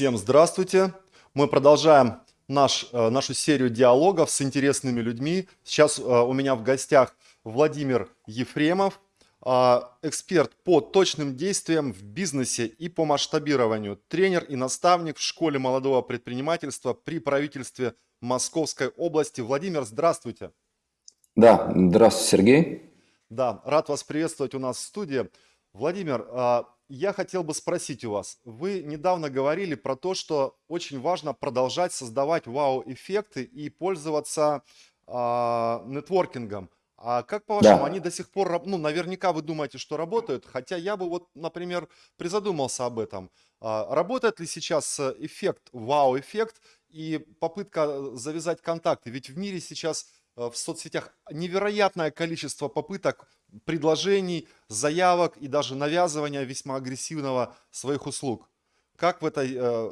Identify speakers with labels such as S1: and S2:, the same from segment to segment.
S1: Всем здравствуйте! Мы продолжаем наш, э, нашу серию диалогов с интересными людьми. Сейчас э, у меня в гостях Владимир Ефремов, э, эксперт по точным действиям в бизнесе и по масштабированию, тренер и наставник в школе молодого предпринимательства при правительстве Московской области. Владимир, здравствуйте!
S2: Да, здравствуйте, Сергей.
S1: Да, рад вас приветствовать у нас в студии. Владимир, я хотел бы спросить у вас, вы недавно говорили про то, что очень важно продолжать создавать вау-эффекты и пользоваться а, нетворкингом. А как по-вашему,
S2: Да.
S1: они до сих пор, ну, наверняка вы думаете, что работают, хотя я бы вот, например, призадумался об этом. А, работает ли сейчас э, эффект, вау-эффект и попытка э, завязать контакты? Ведь в мире сейчас э, в соцсетях невероятное количество попыток предложений, заявок и даже навязывания весьма агрессивного своих услуг. Как в этой э,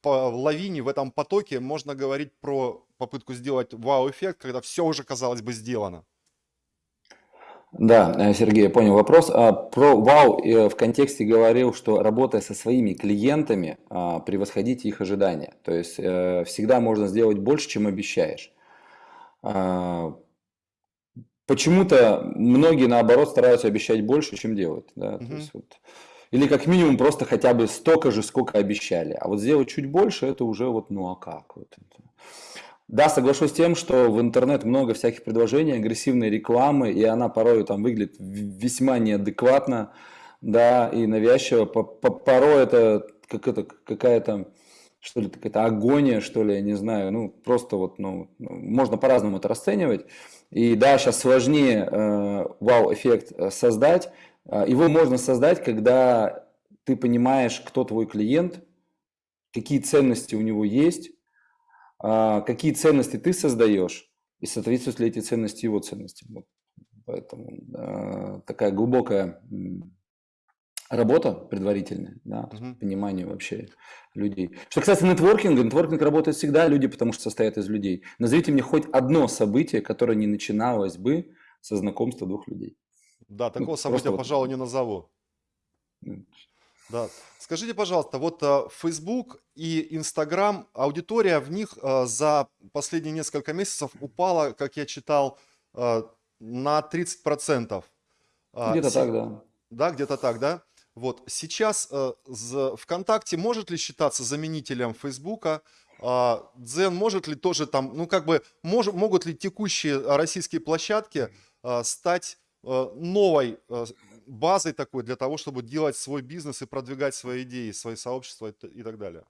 S1: по- лавине, в этом потоке можно говорить про попытку сделать вау-эффект, когда все уже, казалось бы, сделано?
S2: Да, э, Сергей, я понял вопрос. А, Про вау э, в контексте говорил, что работая со своими клиентами, а, превосходите их ожидания. То есть э, всегда можно сделать больше, чем обещаешь. А, Почему-то многие, наоборот, стараются обещать больше, чем делают. Да? То
S1: Мгм.
S2: есть вот, или как минимум просто хотя бы столько же, сколько обещали. А вот сделать чуть больше, это уже вот, ну а как? Вот это. Да, соглашусь с тем, что в интернет много всяких предложений, агрессивной рекламы, и она порой там выглядит весьма неадекватно, да, и навязчиво. По- по- Порой это как это какая-то, что ли, какая-то агония, что ли, я не знаю, ну, просто вот, ну, ну, можно по-разному это расценивать. И да, сейчас сложнее э, вау-эффект э, создать. Э, Его можно создать, когда ты понимаешь, кто твой клиент, какие ценности у него есть, а, какие ценности ты создаешь и соответствуют ли эти ценности его ценностям. Вот. Поэтому а, такая глубокая работа предварительная, да,
S1: Мгм.
S2: понимание вообще людей. Что касается нетворкинга, нетворкинг работает всегда, люди потому что состоят из людей. Назовите мне хоть одно событие, которое не начиналось бы со знакомства двух людей.
S1: Да,
S2: Ну,
S1: такого
S2: просто
S1: события,
S2: вот,
S1: пожалуй, не назову.
S2: м,
S1: Да. Скажите, пожалуйста, вот э, Facebook и Instagram, аудитория в них э, за последние несколько месяцев упала, как я читал, э, на 30%. А,
S2: где-то
S1: се-
S2: так, да.
S1: Да, где-то так, да? Вот сейчас э, ВКонтакте может ли считаться заменителем Фейсбука? А, Дзен может ли тоже там, ну как бы, мож- могут ли текущие российские площадки э, стать э, новой э, базой такой для того, чтобы делать свой бизнес и продвигать свои идеи, свои сообщества и и так далее?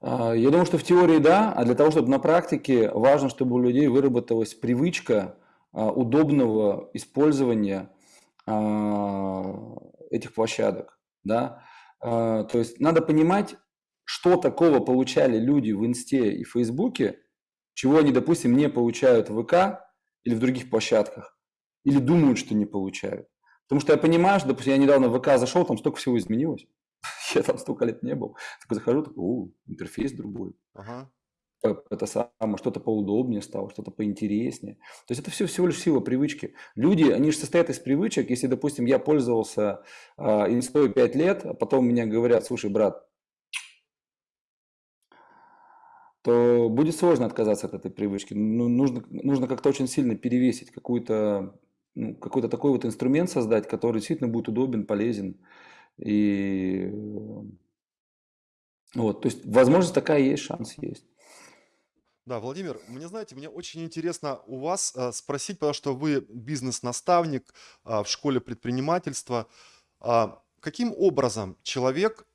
S2: А, Я думаю, что в теории да, а для того, чтобы на практике, важно, чтобы у людей выработалась привычка а, удобного использования этих площадок, да. А, То есть надо понимать, что такого получали люди в Инсте и Фейсбуке, чего они, допустим, не получают в ВК или в других площадках, или думают, что не получают. Потому что я понимаю, что, допустим, я недавно в ВК зашел, там столько всего изменилось. Я там столько лет не был. Такой захожу, такой, о, интерфейс другой.
S1: Ага.
S2: Это самое, что-то поудобнее стало, что-то поинтереснее. То есть это все всего лишь сила привычки. Люди, они же состоят из привычек. Если, допустим, я пользовался э, инстой 5 лет, а потом мне говорят, слушай, брат, то будет сложно отказаться от этой привычки. Ну, нужно, нужно как-то очень сильно перевесить какую-то, ну, какой-то такой вот инструмент создать, который действительно будет удобен, полезен. И э, вот, то есть возможность такая есть, шанс есть.
S1: Да, Владимир, мне, знаете, мне очень интересно у вас э, спросить, потому что вы бизнес-наставник а, в школе предпринимательства. А, Каким образом человек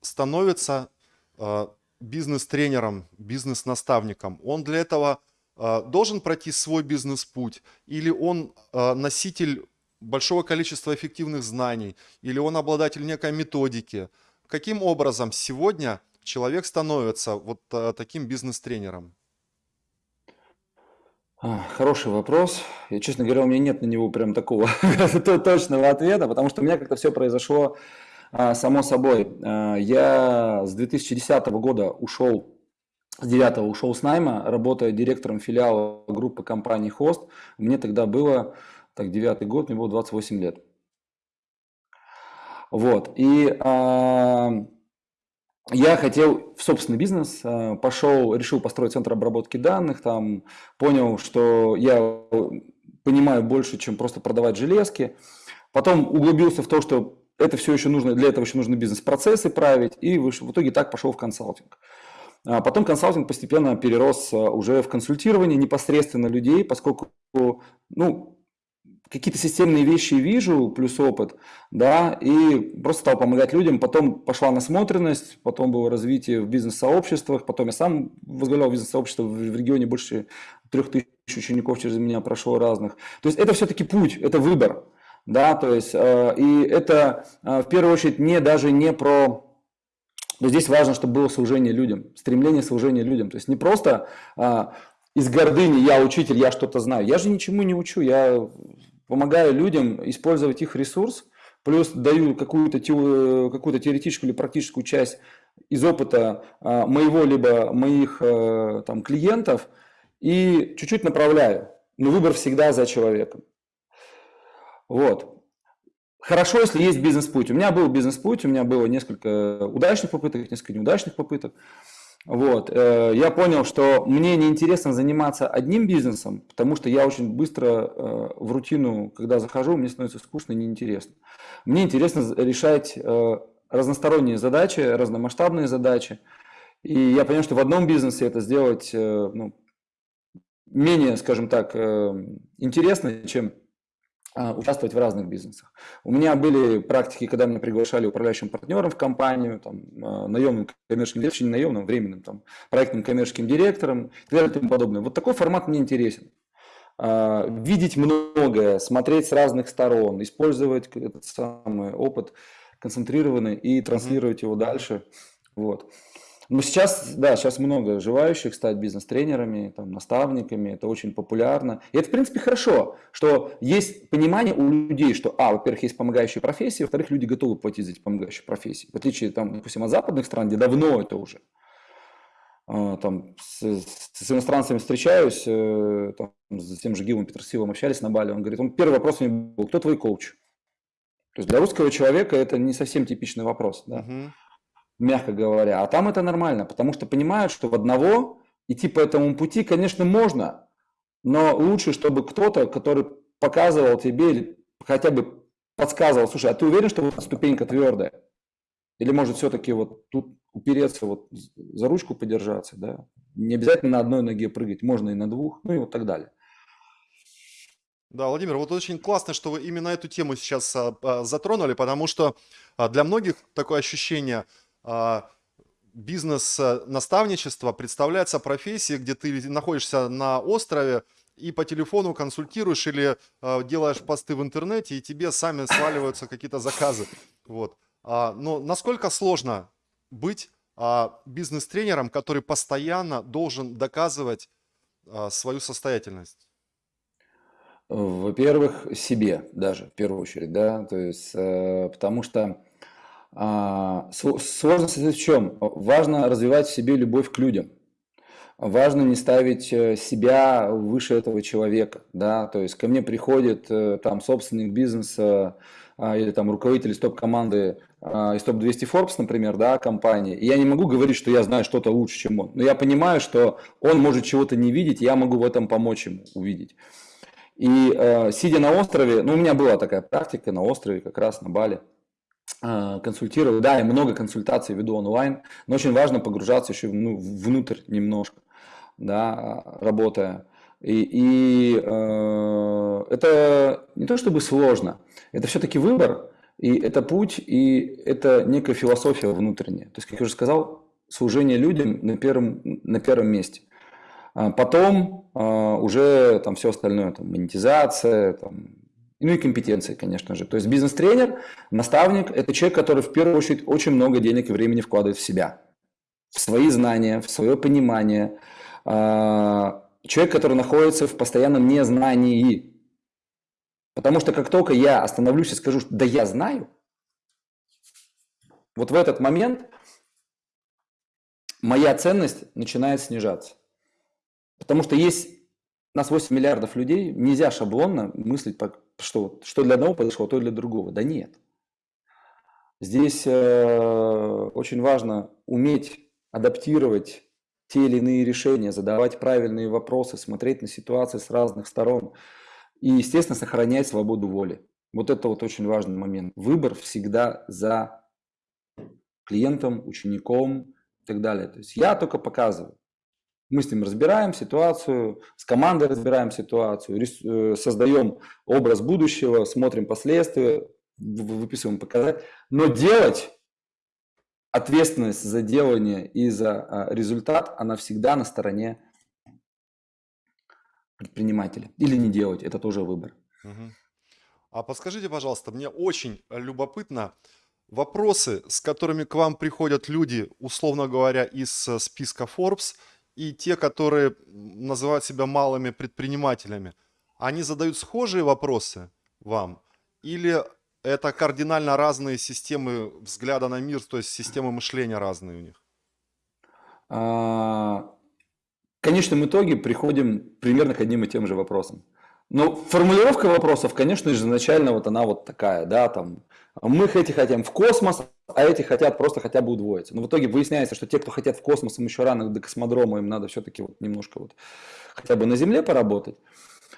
S1: становится а, бизнес-тренером, бизнес-наставником? Он для этого должен пройти свой бизнес-путь? Или он носитель большого количества эффективных знаний? Или он обладатель некой методики? Каким образом сегодня человек становится вот таким бизнес-тренером?
S2: А, Хороший вопрос. И, честно говоря, у меня нет на него прям такого то- точного ответа, потому что у меня как-то все произошло а, само собой. А, Я с 2010 года ушел, с 9 ушел с найма, работая директором филиала группы компании Хост. Мне тогда было, так, девятый год, мне было 28 лет. Вот. И я хотел в собственный бизнес, э, пошел, решил построить центр обработки данных, там понял, что я понимаю больше, чем просто продавать железки. Потом углубился в то, что это все еще нужно, для этого еще нужно бизнес-процессы править, и в итоге так пошел в консалтинг. А потом консалтинг постепенно перерос э, уже в консультирование непосредственно людей, поскольку ну, какие-то системные вещи вижу, плюс опыт, да, и просто стал помогать людям. Потом пошла насмотренность, потом было развитие в бизнес-сообществах, потом я сам возглавлял бизнес-сообщество в регионе, больше трех тысяч учеников через меня прошло разных. То есть это все-таки путь, это выбор, да, то есть, э, и это э, в первую очередь не даже не про здесь важно, чтобы было служение людям, стремление служения людям. То есть не просто а, из гордыни я учитель, я что-то знаю. Я же ничему не учу, я помогаю людям использовать их ресурс, плюс даю какую-то какую теоретическую или практическую часть из опыта а, моего либо моих а, там, клиентов и чуть-чуть направляю. Но выбор всегда за человеком. Вот. Хорошо, если есть бизнес-путь. У меня был бизнес-путь, у меня было несколько удачных попыток, несколько неудачных попыток. Вот. Э, я понял, что мне неинтересно заниматься одним бизнесом, потому что я очень быстро э, в рутину, когда захожу, мне становится скучно и неинтересно. Мне интересно решать э, разносторонние задачи, разномасштабные задачи. И я понял, что в одном бизнесе это сделать ну, менее, скажем так, интересно, чем участвовать в разных бизнесах. У меня были практики, когда меня приглашали управляющим партнером в компанию, там, а, наемным коммерческим директором, не наемным, временным, там, проектным коммерческим директором и так далее и тому подобное. Вот такой формат мне интересен. А, видеть многое, смотреть с разных сторон, использовать этот самый опыт концентрированный и транслировать его дальше. Вот. Ну, сейчас, да, сейчас много желающих стать бизнес-тренерами, там, наставниками, это очень популярно. И это, в принципе, хорошо, что есть понимание у людей, что, а, во-первых, есть помогающие профессии, во-вторых, люди готовы платить за эти помогающие профессии. В отличие, там, допустим, от западных стран, где давно это уже. А, там, с, с иностранцами встречаюсь, э, там, с тем же Гилом Петросилом общались на Бали, он говорит, он, первый вопрос у него был, кто твой коуч? То есть для русского человека это не совсем типичный вопрос. Да? Uh-huh мягко говоря. А там это нормально, потому что понимают, что в одного идти по этому пути, конечно, можно, но лучше, чтобы кто-то, который показывал тебе или хотя бы подсказывал, слушай, а ты уверен, что вот ступенька твердая? Или может все-таки вот тут упереться, вот за ручку подержаться, да? Не обязательно на одной ноге прыгать, можно и на двух, ну и вот так далее.
S1: Да, Владимир, вот очень классно, что вы именно эту тему сейчас а, а, затронули, потому что а, для многих такое ощущение – а, бизнес-наставничество представляется профессией, где ты находишься на острове и по телефону консультируешь или э, делаешь посты в интернете, и тебе сами сваливаются какие-то заказы. Вот. А, но насколько сложно быть а, бизнес-тренером, который постоянно должен доказывать свою состоятельность?
S2: Во-первых, себе даже, в первую очередь, да, то есть, э, потому что а, сложность в чем? Важно развивать в себе любовь к людям. Важно не ставить э, себя выше этого человека, да, то есть ко мне приходит э, там собственник бизнеса а, или там руководитель из топ-команды а, из топ-200 Forbes, например, да, компании, и я не могу говорить, что я знаю что-то лучше, чем он, но я понимаю, что он может чего-то не видеть, я могу в этом помочь ему увидеть. И э, сидя на острове, ну, у меня была такая практика на острове, как раз на Бали, а, консультирую. Да, я много консультаций веду онлайн, но очень важно погружаться еще ну, внутрь немножко, да, работая. И, и э, это не то чтобы сложно, это все-таки выбор, и это путь, и это некая философия внутренняя. То есть, как я уже сказал, служение людям на первом, на первом месте. А потом э, уже там все остальное, там, монетизация, там, ну и компетенции, конечно же. То есть бизнес-тренер, наставник – это человек, который в первую очередь очень много денег и времени вкладывает в себя, в свои знания, в свое понимание. А, человек, который находится в постоянном незнании. Потому что как только я остановлюсь и скажу, да я знаю, вот в этот момент моя ценность начинает снижаться. Потому что есть у нас 8 миллиардов людей, нельзя шаблонно мыслить, что, что для одного подошло, то для другого. Да нет. Здесь э, очень важно уметь адаптировать те или иные решения, задавать правильные вопросы, смотреть на ситуации с разных сторон и, естественно, сохранять свободу воли. Вот это вот очень важный момент. Выбор всегда за клиентом, учеником и так далее. То есть я только показываю. Мы с ним разбираем ситуацию, с командой разбираем ситуацию, э, создаем образ будущего, смотрим последствия, выписываем показатели. Но делать ответственность за делание и за а, результат, она всегда на стороне предпринимателя. Или не делать, это тоже выбор.
S1: А подскажите, пожалуйста, мне очень любопытно вопросы, с которыми к вам приходят люди, условно говоря, из э, списка Forbes – и те, которые называют себя малыми предпринимателями, они задают схожие вопросы вам? Или это кардинально разные системы взгляда на мир, то есть системы мышления разные у них?
S2: А, в конечном итоге приходим примерно к одним и тем же вопросам. Но формулировка вопросов, конечно изначально вот она вот такая, да, там, мы эти хотим в космос, а эти хотят просто хотя бы удвоиться. Но в итоге выясняется, что те, кто хотят в космос, им еще рано до космодрома, им надо все-таки вот немножко вот хотя бы на Земле поработать.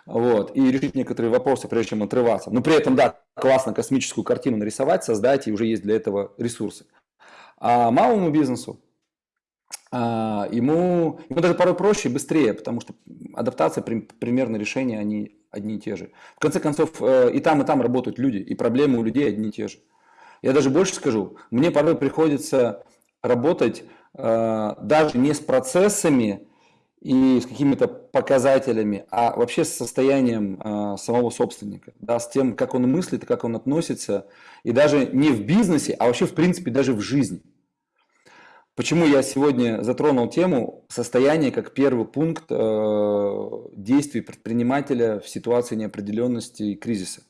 S2: Вот, и решить некоторые вопросы, прежде чем отрываться. Но при этом, да, классно космическую картину нарисовать, создать, и уже есть для этого ресурсы. А малому бизнесу, ему, ему даже порой проще и быстрее, потому что адаптация, примерно решения, они одни и те же. В конце концов, э, и там, и там работают люди, и проблемы у людей одни и те же. Я даже больше скажу, мне порой приходится работать э, даже не с процессами и с какими-то показателями, а вообще с состоянием э, самого собственника, да, с тем, как он мыслит, как он относится, и даже не в бизнесе, а вообще в принципе даже в жизни. Почему я сегодня затронул тему состояния как первый пункт э, действий предпринимателя в ситуации неопределенности и кризиса?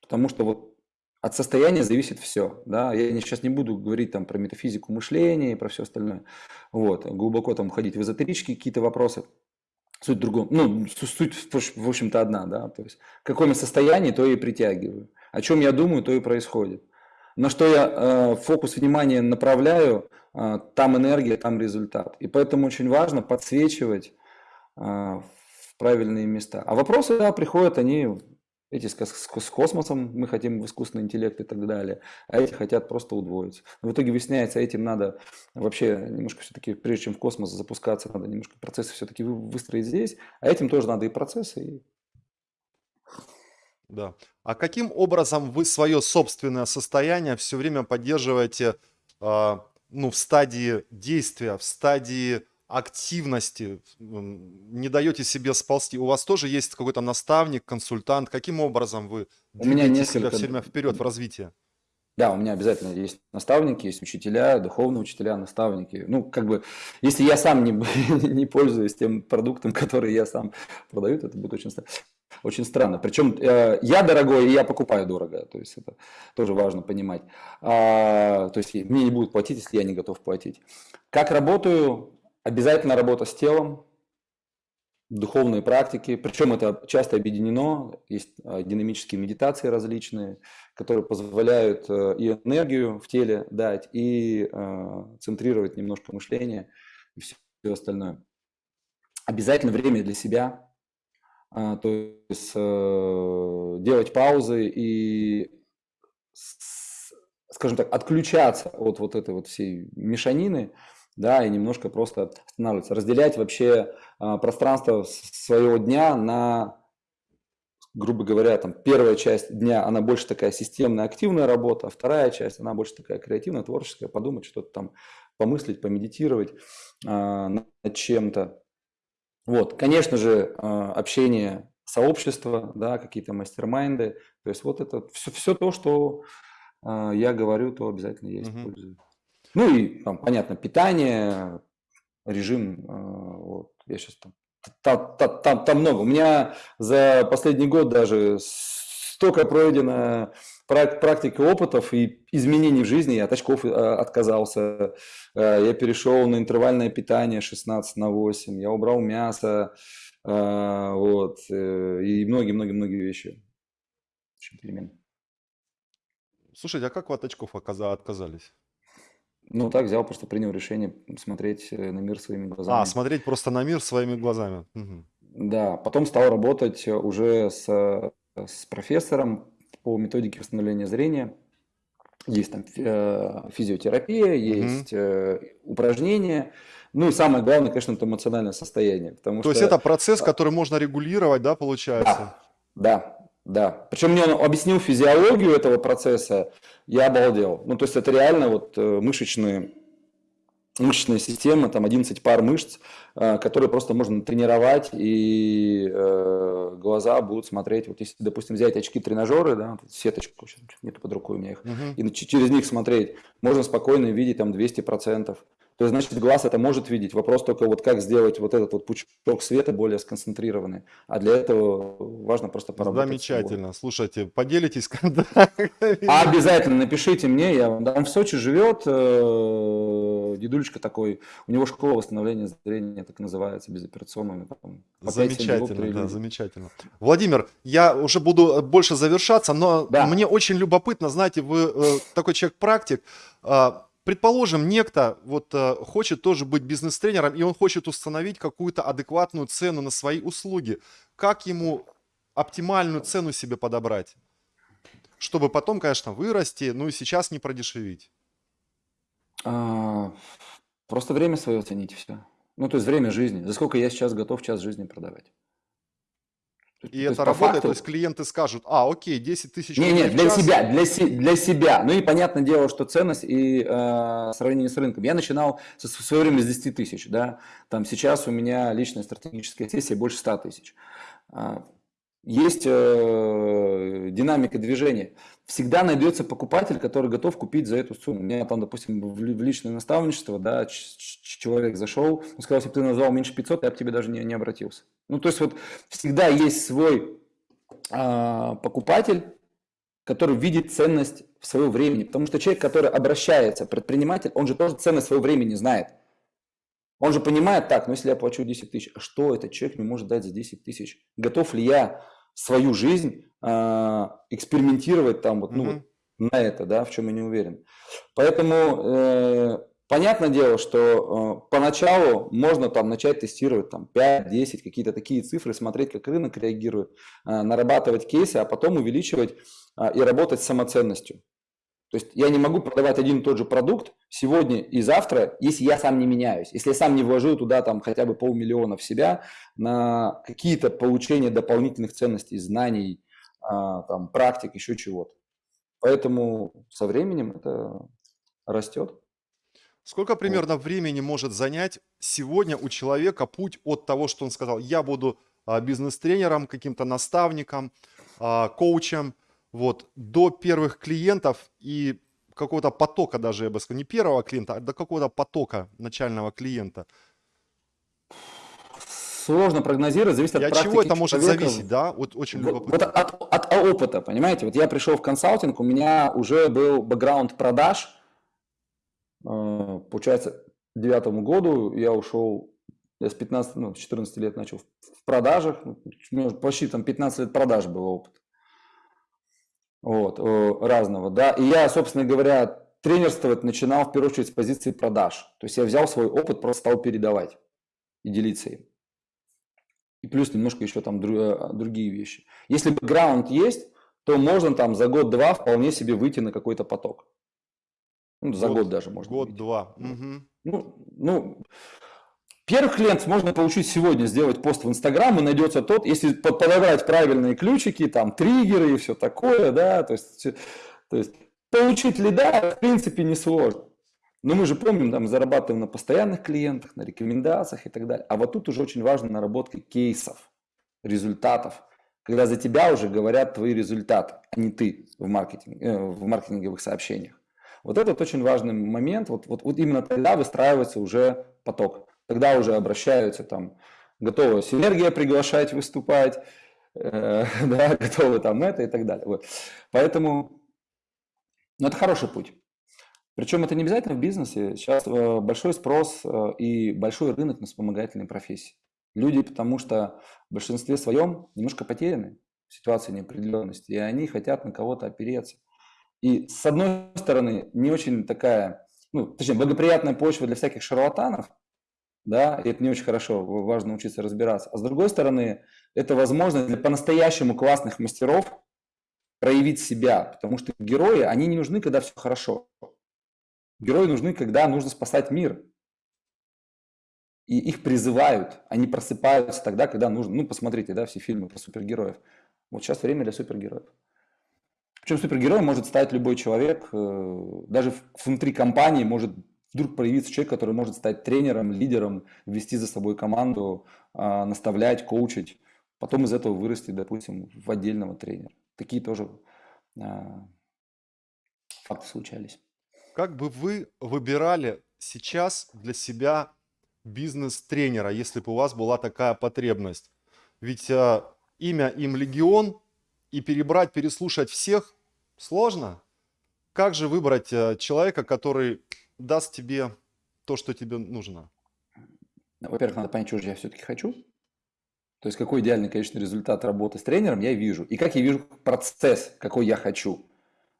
S2: Потому что вот от состояния зависит все. Да? Я сейчас не буду говорить там про метафизику мышления и про все остальное. Вот. Глубоко там уходить в эзотерические какие-то вопросы. Суть в другом. Ну, суть, в общем-то, одна. Да? То есть, я состоянии, то и притягиваю. О чем я думаю, то и происходит. На что я э, фокус внимания направляю, э, там энергия, там результат. И поэтому очень важно подсвечивать э, в правильные места. А вопросы, да, приходят, они эти с, с, космосом, мы хотим в искусственный интеллект и так далее, а эти хотят просто удвоиться. Но в итоге выясняется, этим надо вообще немножко все-таки, прежде чем в космос запускаться, надо немножко процессы все-таки выстроить здесь, а этим тоже надо и процессы, и
S1: да. А каким образом вы свое собственное состояние все время поддерживаете э, ну, в стадии действия, в стадии активности, не даете себе сползти? У вас тоже есть какой-то наставник, консультант? Каким образом вы
S2: У меня
S1: себя
S2: несколько...
S1: все время вперед в развитии?
S2: Да, у меня обязательно есть наставники, есть учителя, духовные учителя, наставники. Ну, как бы, если я сам не, не пользуюсь тем продуктом, который я сам продаю, то это будет очень странно. Очень странно. Причем э, я дорогой, и я покупаю дорого. То есть это тоже важно понимать. А, то есть мне не будут платить, если я не готов платить. Как работаю? Обязательно работа с телом, духовные практики. Причем это часто объединено. Есть э, динамические медитации различные, которые позволяют э, и энергию в теле дать, и э, центрировать немножко мышление и все остальное. Обязательно время для себя, а, то есть э, делать паузы и, скажем так, отключаться от вот этой вот всей мешанины, да, и немножко просто останавливаться, разделять вообще а, пространство своего дня на, грубо говоря, там первая часть дня, она больше такая системная, активная работа, а вторая часть, она больше такая креативная, творческая, подумать, что-то там помыслить, помедитировать а, над чем-то. Вот, конечно же, а, общение сообщества, да, какие-то мастер-майнды. То есть вот это все, все то, что а, я говорю, то обязательно я использую. Угу. Ну и там, понятно, питание, режим, а, вот, я сейчас там, там, там, там, там много. У меня за последний год даже столько пройдено практики опытов и изменений в жизни. Я от очков э, отказался, э, я перешел на интервальное питание 16 на 8, я убрал мясо, э, вот, и многие-многие-многие вещи.
S1: Перемен. Слушайте, а как вы от очков отказались?
S2: Ну, так взял, просто принял решение смотреть на мир своими
S1: А,
S2: глазами.
S1: смотреть просто на мир своими глазами. Мгм.
S2: Да, потом стал работать уже с, с профессором по методике восстановления зрения. Есть там э, физиотерапия, есть э, упражнения. Ну и самое главное, конечно, это эмоциональное состояние, потому
S1: То есть это
S2: что
S1: процесс,
S2: а,
S1: который можно регулировать, да, получается?
S2: да, да, да. Причем мне он объяснил физиологию этого процесса, я обалдел. Ну то есть это реально вот э, мышечные мышечная система, там 11 пар мышц, э, которые просто можно тренировать, и э, глаза будут смотреть, вот если, допустим, взять очки-тренажеры, да, сеточку, сейчас нету под рукой у меня их,
S1: Мгм.
S2: и ч- через них смотреть, можно спокойно видеть там 200%. То есть, значит, глаз это может видеть. Вопрос только вот как сделать вот этот вот пучок света более сконцентрированный. А для этого важно просто поработать с его.
S1: Замечательно. Слушайте, поделитесь контактами.
S2: А обязательно напишите мне, я дам. В Сочи живет э, дедулечка такой, у него школа восстановления зрения, так называется, безоперационная. Там, по 5-7
S1: Замечательно, да, замечательно. Владимир, я уже буду э, больше завершаться, но
S2: Да.
S1: мне очень любопытно, знаете, вы э, такой человек-практик. А, Предположим, некто вот э, хочет тоже быть бизнес-тренером, и он хочет установить какую-то адекватную цену на свои услуги. Как ему оптимальную цену себе подобрать? Чтобы потом, конечно, вырасти, ну и сейчас не продешевить.
S2: А, просто время свое оцените все. Ну, то есть время жизни. За сколько я сейчас готов час жизни продавать? То
S1: И
S2: есть
S1: это работает,
S2: факту-
S1: то есть клиенты скажут, а, окей, 10 тысяч
S2: Не,
S1: рублей
S2: не,
S1: в
S2: для
S1: час».
S2: себя, для, се- для себя. Ну и понятное дело, что ценность и э, сравнение с рынком. Я начинал со- в свое время с 10 тысяч, да. Там сейчас у меня личная стратегическая сессия больше 100 тысяч. А, Есть э, динамика движения. Всегда найдется покупатель, который готов купить за эту сумму. У меня там, допустим, в ли- в личное наставничество, да, человек зашел, он сказал, если бы ты назвал меньше 500, я бы к тебе даже не, не обратился. Ну, то есть вот всегда есть свой а, покупатель, который видит ценность в своего времени. Потому что человек, который обращается, предприниматель, он же тоже ценность своего времени знает. Он же понимает, так, ну если я плачу 10 тысяч, а что этот человек мне может дать за 10 тысяч? Готов ли я свою жизнь а, экспериментировать там вот, ну,
S1: Мгм.
S2: вот на это, да, в чем я не уверен. Поэтому э, понятное дело, что э, поначалу можно там начать тестировать там 5-10, какие-то такие цифры, смотреть, как рынок реагирует, э, нарабатывать кейсы, а потом увеличивать а, и работать с самоценностью. То есть я не могу продавать один и тот же продукт сегодня и завтра, если я сам не меняюсь, если я сам не вложу туда там хотя бы полмиллиона в себя на какие-то получения дополнительных ценностей, знаний, а, там, практик, еще чего-то. Поэтому со временем это растет.
S1: Сколько примерно времени может занять сегодня у человека путь от того, что он сказал, я буду а, бизнес-тренером, каким-то наставником, а, коучем, вот, до первых клиентов и какого-то потока даже, я бы сказал, не первого клиента, а до какого-то потока начального клиента.
S2: Сложно прогнозировать, зависит от
S1: И от
S2: практики
S1: чего это может
S2: человека.
S1: зависеть, да? Вот очень
S2: Вот,
S1: любопытно.
S2: вот от, от опыта, понимаете? Вот я пришел в консалтинг, у меня уже был бэкграунд продаж. Э, Получается, к девятому году я ушел, я с 15, ну, с 14 лет начал в в продажах. У меня почти там 15 лет продаж был опыт. Вот, э, разного, да. И я, собственно говоря, тренерствовать начинал в первую очередь с позиции продаж. То есть я взял свой опыт, просто стал передавать и делиться им. И плюс немножко еще там э, другие вещи. Если бэкграунд есть, то можно там за год-два вполне себе выйти на какой-то поток. Ну, за год, даже можно.
S1: Год-два. Мгм.
S2: Ну, ну, первых клиентов можно получить сегодня, сделать пост в Инстаграм, и найдется тот, если под- подобрать правильные ключики, там, триггеры и все такое, да, то есть, то есть получить лида, в принципе, несложно. Но мы же помним, там, зарабатываем на постоянных клиентах, на рекомендациях и так далее. А вот тут уже очень важна наработка кейсов, результатов, когда за тебя уже говорят твои результаты, а не ты в, маркетинге, э, в маркетинговых сообщениях. Вот этот очень важный момент. Вот, вот, вот именно тогда выстраивается уже поток. Тогда уже обращаются там, готовы синергия приглашать выступать, э, да, готовы там это и так далее. Вот. Поэтому ну, это хороший путь. Причем это не обязательно в бизнесе. Сейчас э, большой спрос э, и большой рынок на вспомогательные профессии. Люди, потому что в большинстве своем немножко потеряны в ситуации неопределенности, и они хотят на кого-то опереться. И с одной стороны, не очень такая, ну, точнее, благоприятная почва для всяких шарлатанов, да, и это не очень хорошо, важно учиться разбираться. А с другой стороны, это возможность для по-настоящему классных мастеров проявить себя, потому что герои, они не нужны, когда все хорошо. Герои нужны, когда нужно спасать мир. И их призывают, они просыпаются тогда, когда нужно. Ну, посмотрите, да, все фильмы про супергероев. Вот сейчас время для супергероев. Причем супергероем может стать любой человек, э, даже внутри компании может вдруг появиться человек, который может стать тренером, лидером, вести за собой команду, а, наставлять, коучить. Потом из этого вырасти, допустим, в отдельного тренера. Такие тоже а, факты случались.
S1: Как бы вы выбирали сейчас для себя бизнес-тренера, если бы у вас была такая потребность? Ведь э, имя им легион, и перебрать, переслушать всех сложно. Как же выбрать э, человека, который даст тебе то, что тебе нужно?
S2: Ну, во-первых, надо понять, что же я все-таки хочу. То есть какой идеальный, конечно, результат работы с тренером я вижу. И как я вижу процесс, какой я хочу.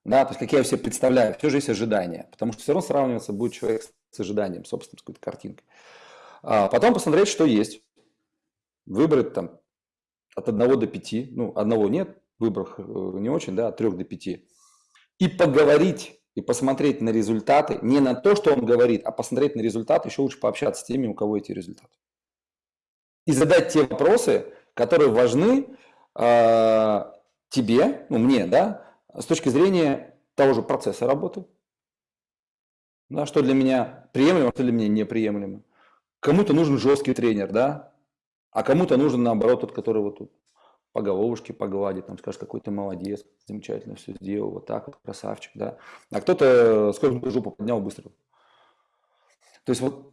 S2: Да, то есть как я себе представляю. Все же есть ожидания. Потому что все равно сравниваться будет человек с ожиданием, собственно, с какой-то картинкой. А потом посмотреть, что есть. Выбрать там от 1 до 5. Ну, одного нет, выбор э, не очень, да, от 3 до 5. И поговорить и посмотреть на результаты, не на то, что он говорит, а посмотреть на результаты, еще лучше пообщаться с теми, у кого эти результаты и задать те вопросы, которые важны э, тебе, ну мне, да, с точки зрения того же процесса работы. Да, что для меня приемлемо, что для меня неприемлемо. Кому-то нужен жесткий тренер, да, а кому-то нужен наоборот тот, который вот тут по головушке погладит, там скажет, какой ты молодец, замечательно все сделал, вот так вот, красавчик, да. А кто-то сколько жопу поднял быстро. То есть вот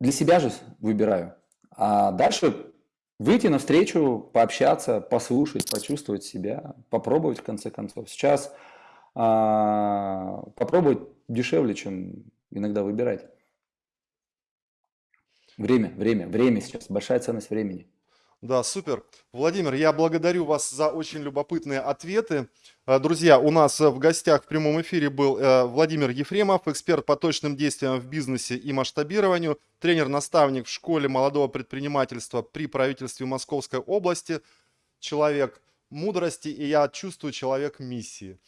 S2: для себя же выбираю. А дальше выйти навстречу, пообщаться, послушать, почувствовать себя, попробовать в конце концов. Сейчас а, попробовать дешевле, чем иногда выбирать. Время, время, время сейчас, большая ценность времени.
S1: Да, супер. Владимир, я благодарю вас за очень любопытные ответы. Э, друзья, у нас э, в гостях в прямом эфире был э, Владимир Ефремов, эксперт по точным действиям в бизнесе и масштабированию, тренер-наставник в школе молодого предпринимательства при правительстве Московской области, человек мудрости, и я чувствую человек миссии.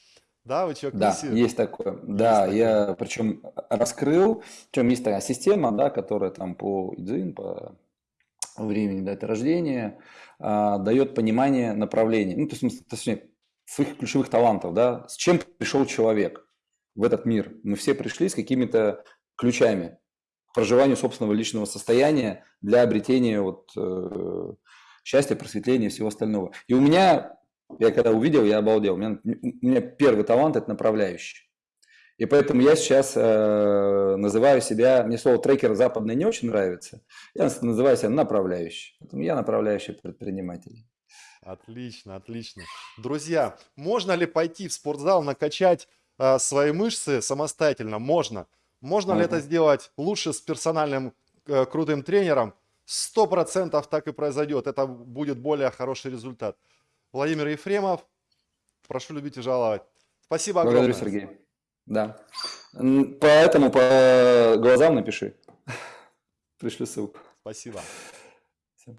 S2: Да, вы человек Да, миссии? есть такое. Есть да, такое. я причем раскрыл, причем есть такая система, да, которая там по ИДЗИН, по времени даты рождения, а, дает понимание направления, ну, то есть, точнее, своих ключевых талантов, да, с чем пришел человек в этот мир. Мы все пришли с какими-то ключами к проживанию собственного личного состояния для обретения вот, э, счастья, просветления и всего остального. И у меня, я когда увидел, я обалдел, у меня, у меня первый талант – это направляющий. И поэтому я сейчас э, называю себя, мне слово трекер западный не очень нравится, я называю себя направляющий. Поэтому я направляющий предприниматель.
S1: Отлично, отлично. Друзья, можно ли пойти в спортзал, накачать э, свои мышцы самостоятельно? Можно. Можно ли это сделать лучше с персональным э, крутым тренером? Сто процентов так и произойдет. Это будет более хороший результат. Владимир Ефремов, прошу любить и жаловать. Спасибо огромное.
S2: Благодарю, Сергей. Да. Поэтому по глазам напиши. Пришлю ссылку.
S1: Спасибо. Всем.